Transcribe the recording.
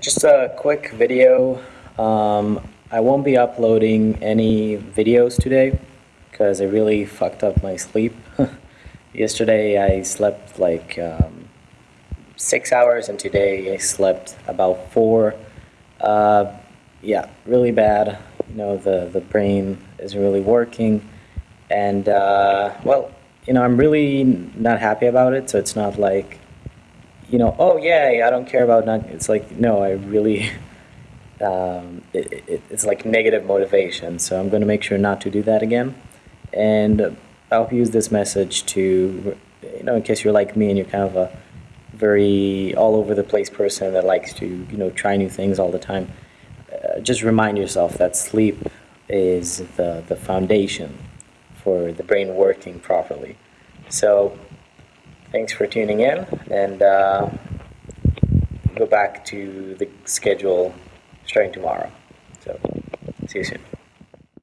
Just a quick video. Um, I won't be uploading any videos today because I really fucked up my sleep. Yesterday I slept like um, six hours and today I slept about four. Uh, yeah, really bad. You know, the, the brain isn't really working. And, uh, well, you know, I'm really not happy about it, so it's not like you know, oh yeah, I don't care about not. It's like no, I really. Um, it, it, it's like negative motivation. So I'm going to make sure not to do that again, and I'll use this message to, you know, in case you're like me and you're kind of a very all over the place person that likes to, you know, try new things all the time. Uh, just remind yourself that sleep is the the foundation for the brain working properly. So Thanks for tuning in, and uh, go back to the schedule starting tomorrow. So, see you soon.